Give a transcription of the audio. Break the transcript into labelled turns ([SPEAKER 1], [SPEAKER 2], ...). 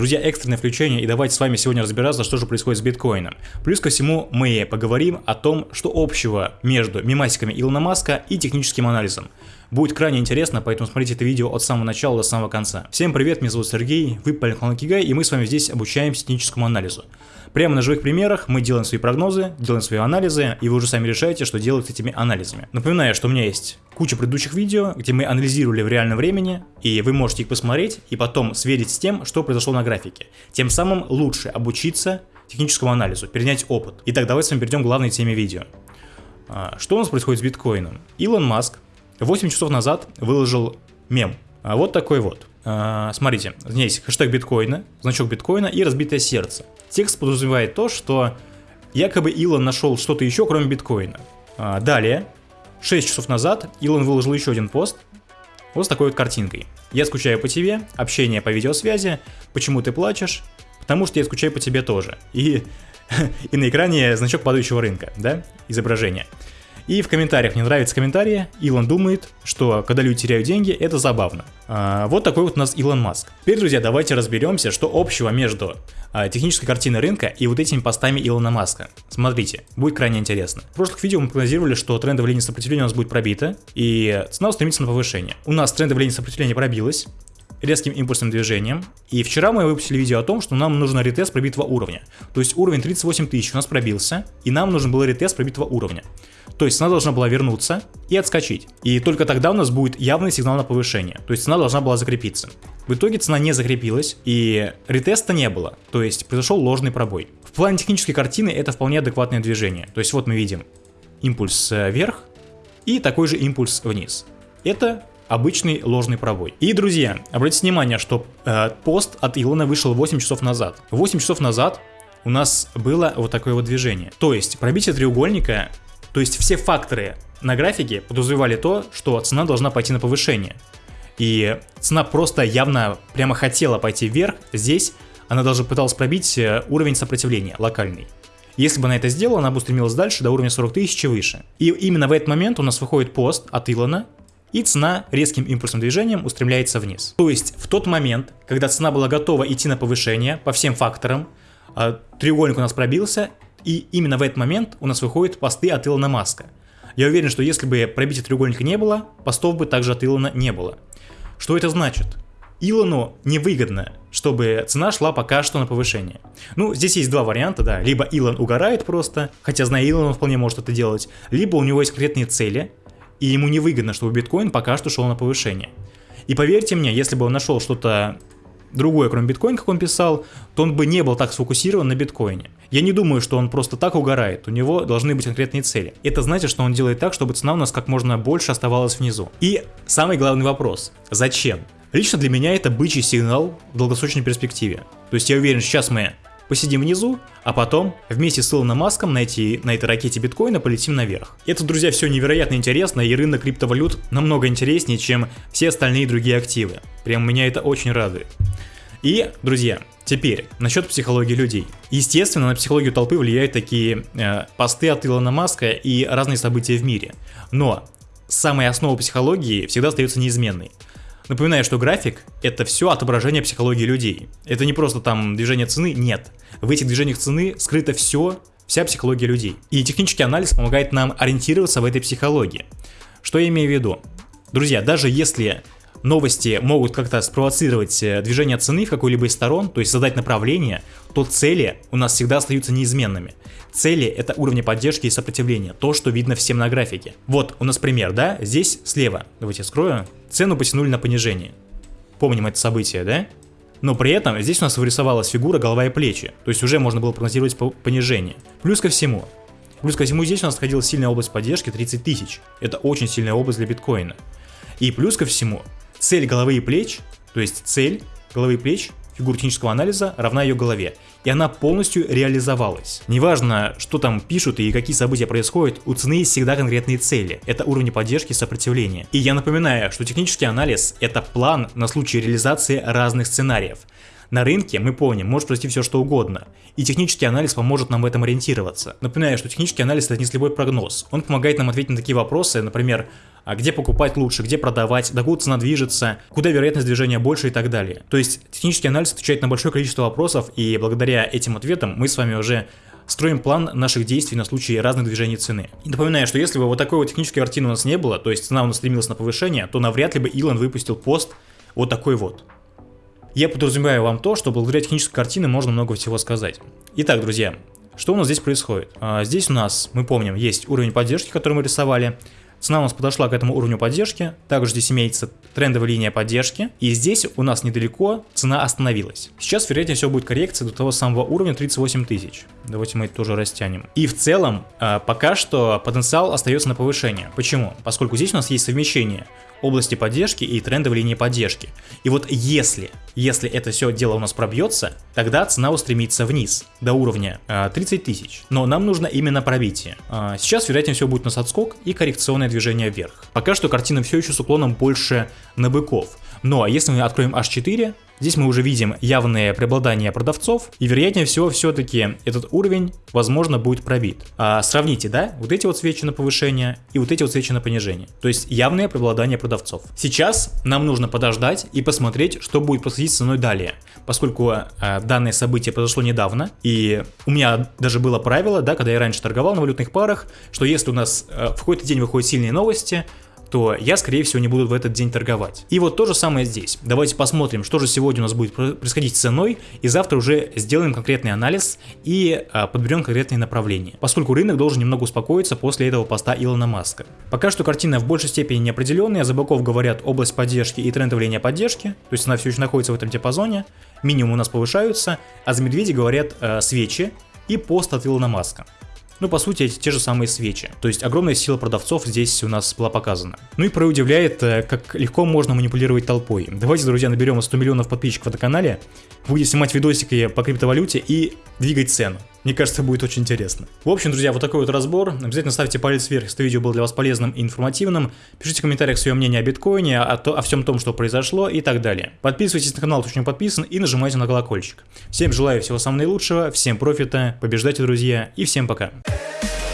[SPEAKER 1] Друзья, экстренное включение и давайте с вами сегодня разбираться, что же происходит с биткоином. Плюс ко всему мы поговорим о том, что общего между мемасиками Илона Маска и техническим анализом. Будет крайне интересно, поэтому смотрите это видео от самого начала до самого конца. Всем привет, меня зовут Сергей, вы Поликлон Кигай, и мы с вами здесь обучаемся техническому анализу. Прямо на живых примерах мы делаем свои прогнозы, делаем свои анализы, и вы уже сами решаете, что делать с этими анализами. Напоминаю, что у меня есть куча предыдущих видео, где мы анализировали в реальном времени, и вы можете их посмотреть и потом сверить с тем, что произошло на графике. Тем самым лучше обучиться техническому анализу, перенять опыт. Итак, давайте с вами перейдем к главной теме видео. А, что у нас происходит с биткоином? Илон Маск 8 часов назад выложил мем. А вот такой вот. А, смотрите, здесь хэштег биткоина, значок биткоина и разбитое сердце. Текст подразумевает то, что якобы Илон нашел что-то еще, кроме биткоина. А, далее, 6 часов назад Илон выложил еще один пост, вот с такой вот картинкой. Я скучаю по тебе, общение по видеосвязи, почему ты плачешь, потому что я скучаю по тебе тоже. И, и на экране значок падающего рынка, да, изображение. И в комментариях, мне нравятся комментарии, Илон думает, что когда люди теряют деньги, это забавно. А, вот такой вот у нас Илон Маск. Теперь, друзья, давайте разберемся, что общего между а, технической картиной рынка и вот этими постами Илона Маска. Смотрите, будет крайне интересно. В прошлых видео мы прогнозировали, что трендовая линия сопротивления у нас будет пробита, и цена устремится на повышение. У нас трендовая линия сопротивления пробилась, резким импульсным движением. И вчера мы выпустили видео о том, что нам нужен ретест пробитого уровня. То есть уровень 38 тысяч у нас пробился, и нам нужен был ретест пробитого уровня. То есть цена должна была вернуться и отскочить. И только тогда у нас будет явный сигнал на повышение. То есть цена должна была закрепиться. В итоге цена не закрепилась и ретеста не было. То есть произошел ложный пробой. В плане технической картины это вполне адекватное движение. То есть вот мы видим импульс э, вверх и такой же импульс вниз. Это обычный ложный пробой. И, друзья, обратите внимание, что э, пост от Илона вышел 8 часов назад. 8 часов назад у нас было вот такое вот движение. То есть пробитие треугольника то есть все факторы на графике подразумевали то, что цена должна пойти на повышение. И цена просто явно прямо хотела пойти вверх. Здесь она даже пыталась пробить э, уровень сопротивления локальный. Если бы она это сделала, она бы устремилась дальше до уровня 40 тысяч и выше. И именно в этот момент у нас выходит пост от Илона, и цена резким импульсным движением устремляется вниз. То есть в тот момент, когда цена была готова идти на повышение по всем факторам, а, треугольник у нас пробился, и именно в этот момент у нас выходят посты от Илона Маска. Я уверен, что если бы пробития треугольника не было, постов бы также от Илона не было. Что это значит? Илону невыгодно, чтобы цена шла пока что на повышение. Ну, здесь есть два варианта, да. Либо Илон угорает просто, хотя зная Илона, он вполне может это делать. Либо у него есть конкретные цели, и ему невыгодно, чтобы биткоин пока что шел на повышение. И поверьте мне, если бы он нашел что-то другое, кроме биткоина, как он писал, то он бы не был так сфокусирован на биткоине. Я не думаю, что он просто так угорает, у него должны быть конкретные цели. Это значит, что он делает так, чтобы цена у нас как можно больше оставалась внизу. И самый главный вопрос, зачем? Лично для меня это бычий сигнал в долгосрочной перспективе. То есть я уверен, сейчас мы посидим внизу, а потом вместе с Илоном Маском на, эти, на этой ракете биткоина полетим наверх. Это, друзья, все невероятно интересно, и рынок криптовалют намного интереснее, чем все остальные другие активы. Прям меня это очень радует. И, друзья, теперь насчет психологии людей. Естественно, на психологию толпы влияют такие э, посты от Илона Маска и разные события в мире. Но самая основа психологии всегда остается неизменной. Напоминаю, что график — это все отображение психологии людей. Это не просто там движение цены, нет. В этих движениях цены скрыто все, вся психология людей. И технический анализ помогает нам ориентироваться в этой психологии. Что я имею в виду? Друзья, даже если новости могут как-то спровоцировать э, движение цены в какой-либо из сторон, то есть задать направление, то цели у нас всегда остаются неизменными. Цели это уровни поддержки и сопротивления, то, что видно всем на графике. Вот у нас пример, да, здесь слева, давайте скрою, цену потянули на понижение. Помним это событие, да? Но при этом здесь у нас вырисовалась фигура голова и плечи, то есть уже можно было прогнозировать понижение. Плюс ко всему, плюс ко всему здесь у нас находилась сильная область поддержки 30 тысяч. Это очень сильная область для биткоина. И плюс ко всему, цель головы и плеч, то есть цель головы и плеч фигур технического анализа равна ее голове, и она полностью реализовалась. Неважно, что там пишут и какие события происходят, у цены есть всегда конкретные цели, это уровни поддержки и сопротивления. И я напоминаю, что технический анализ – это план на случай реализации разных сценариев. На рынке, мы помним, может произойти все что угодно, и технический анализ поможет нам в этом ориентироваться. Напоминаю, что технический анализ это не слепой прогноз. Он помогает нам ответить на такие вопросы, например, а где покупать лучше, где продавать, докуда цена движется, куда вероятность движения больше и так далее. То есть технический анализ отвечает на большое количество вопросов, и благодаря этим ответам мы с вами уже строим план наших действий на случай разных движений цены. И напоминаю, что если бы вот такой вот технической картины у нас не было, то есть цена у нас стремилась на повышение, то навряд ли бы Илон выпустил пост вот такой вот. Я подразумеваю вам то, что благодаря технической картине можно много всего сказать. Итак, друзья, что у нас здесь происходит? А, здесь у нас, мы помним, есть уровень поддержки, который мы рисовали. Цена у нас подошла к этому уровню поддержки. Также здесь имеется трендовая линия поддержки. И здесь у нас недалеко цена остановилась. Сейчас, вероятнее всего, будет коррекция до того самого уровня 38 тысяч. Давайте мы это тоже растянем. И в целом, а, пока что потенциал остается на повышение. Почему? Поскольку здесь у нас есть совмещение области поддержки и трендовой линии поддержки. И вот если, если это все дело у нас пробьется, тогда цена устремится вниз до уровня э, 30 тысяч. Но нам нужно именно пробитие. Э, сейчас, вероятнее всего, будет у нас отскок и коррекционное движение вверх. Пока что картина все еще с уклоном больше на быков. Но если мы откроем H4, Здесь мы уже видим явное преобладание продавцов, и вероятнее всего все-таки этот уровень, возможно, будет пробит. А, сравните, да, вот эти вот свечи на повышение и вот эти вот свечи на понижение. То есть явное преобладание продавцов. Сейчас нам нужно подождать и посмотреть, что будет происходить со мной далее. Поскольку а, данное событие произошло недавно, и у меня даже было правило, да, когда я раньше торговал на валютных парах, что если у нас а, в какой-то день выходят сильные новости, то я, скорее всего, не буду в этот день торговать. И вот то же самое здесь. Давайте посмотрим, что же сегодня у нас будет происходить с ценой, и завтра уже сделаем конкретный анализ и а, подберем конкретные направления, поскольку рынок должен немного успокоиться после этого поста Илона Маска. Пока что картина в большей степени неопределенная, за боков говорят область поддержки и трендовая линия поддержки, то есть она все еще находится в этом диапазоне, минимум у нас повышаются, а за медведи говорят э, свечи и пост от Илона Маска. Ну, по сути, эти те же самые свечи. То есть огромная сила продавцов здесь у нас была показана. Ну и про удивляет, э, как легко можно манипулировать толпой. Давайте, друзья, наберем 100 миллионов подписчиков на канале, будем снимать видосики по криптовалюте и двигать цену. Мне кажется, будет очень интересно. В общем, друзья, вот такой вот разбор. Обязательно ставьте палец вверх, если видео было для вас полезным и информативным. Пишите в комментариях свое мнение о биткоине, о, то, о всем том, что произошло и так далее. Подписывайтесь на канал, кто не подписан, и нажимайте на колокольчик. Всем желаю всего самого наилучшего, всем профита, побеждайте, друзья, и всем пока. Hey.